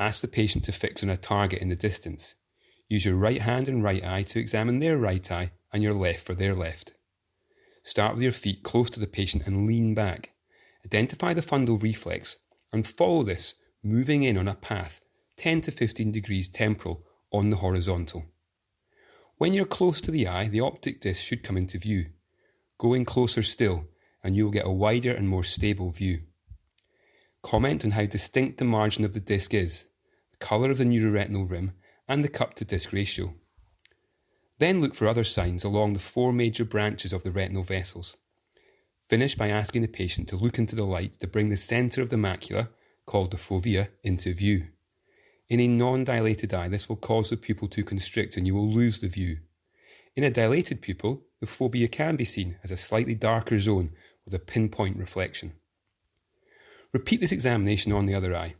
Ask the patient to fix on a target in the distance. Use your right hand and right eye to examine their right eye and your left for their left. Start with your feet close to the patient and lean back. Identify the fundal reflex and follow this, moving in on a path 10 to 15 degrees temporal on the horizontal. When you're close to the eye, the optic disc should come into view. Go in closer still, and you will get a wider and more stable view. Comment on how distinct the margin of the disc is, colour of the neuroretinal rim, and the cup to disc ratio. Then look for other signs along the four major branches of the retinal vessels. Finish by asking the patient to look into the light to bring the centre of the macula, called the fovea, into view. In a non dilated eye, this will cause the pupil to constrict and you will lose the view. In a dilated pupil, the fovea can be seen as a slightly darker zone with a pinpoint reflection. Repeat this examination on the other eye.